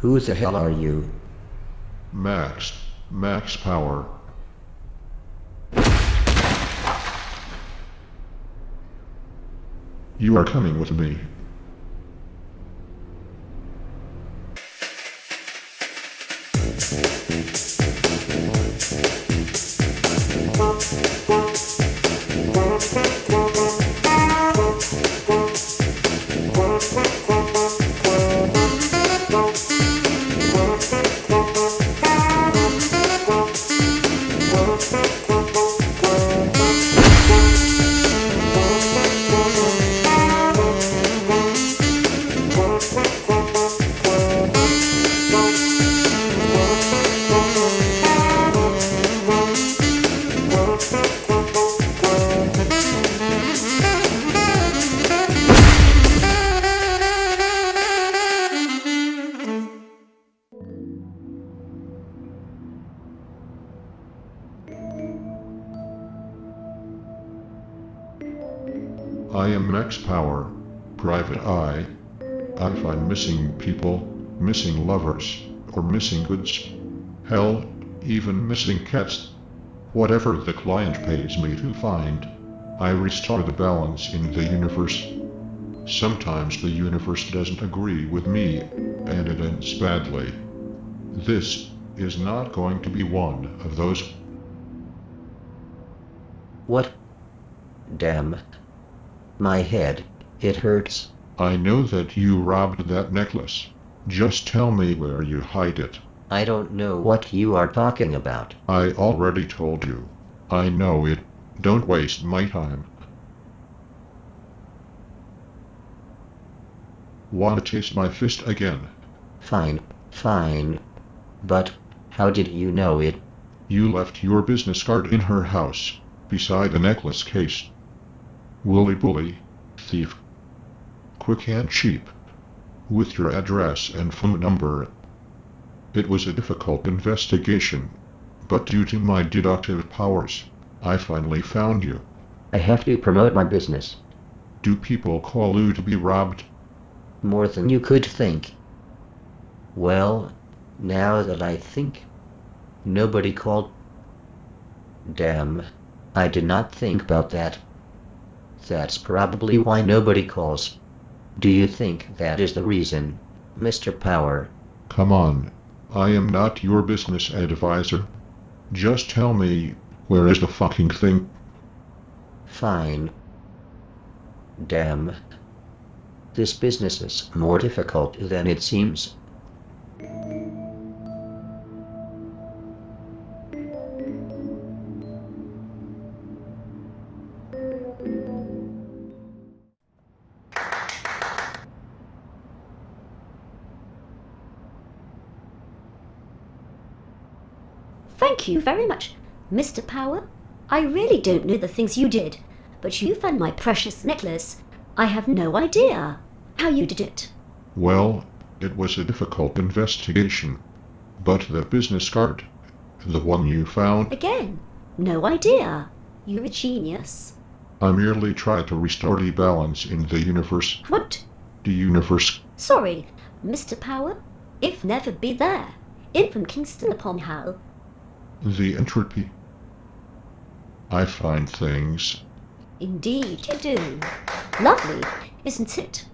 Who the hell are you? Max. Max power. You are coming with me. I am Max Power, Private Eye. I find missing people, missing lovers, or missing goods. Hell, even missing cats. Whatever the client pays me to find, I restore the balance in the universe. Sometimes the universe doesn't agree with me, and it ends badly. This is not going to be one of those. What? Damn. My head. It hurts. I know that you robbed that necklace. Just tell me where you hide it. I don't know what you are talking about. I already told you. I know it. Don't waste my time. Wanna taste my fist again? Fine, fine. But, how did you know it? You left your business card in her house, beside the necklace case. Wooly bully, thief. Quick and cheap. With your address and phone number. It was a difficult investigation, but due to my deductive powers, I finally found you. I have to promote my business. Do people call you to be robbed? More than you could think. Well, now that I think, nobody called. Damn, I did not think about that. That's probably why nobody calls. Do you think that is the reason, Mr. Power? Come on. I am not your business advisor. Just tell me, where is the fucking thing? Fine. Damn. This business is more difficult than it seems. Thank you very much, Mr. Power. I really don't know the things you did, but you found my precious necklace. I have no idea how you did it. Well, it was a difficult investigation. But the business card, the one you found, Again, no idea. You're a genius. I merely tried to restore the balance in the universe. What? The universe. Sorry, Mr. Power. If never be there. In from Kingston upon Hull. The entropy. I find things. Indeed you do. Lovely, isn't it?